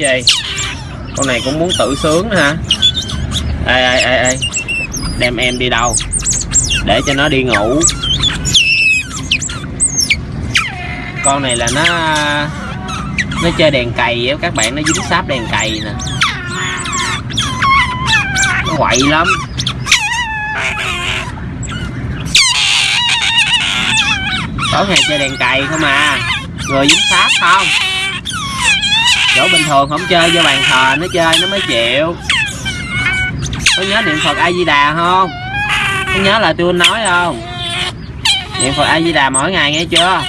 về con này cũng muốn tự sướng hả? Ê ê ê ê. Đem em đi đâu? Để cho nó đi ngủ. Con này là nó nó chơi đèn cày á, các bạn, nó dính sáp đèn cày nè. Nó quậy lắm. Tối ngày chơi đèn cày không à? Người dính sáp không? Chỗ bình thường không chơi, vô bàn thờ nó chơi, nó mới chịu. Có nhớ niệm phật a di đà không? Có nhớ là tôi nói không? Niệm phật a di đà mỗi ngày nghe chưa?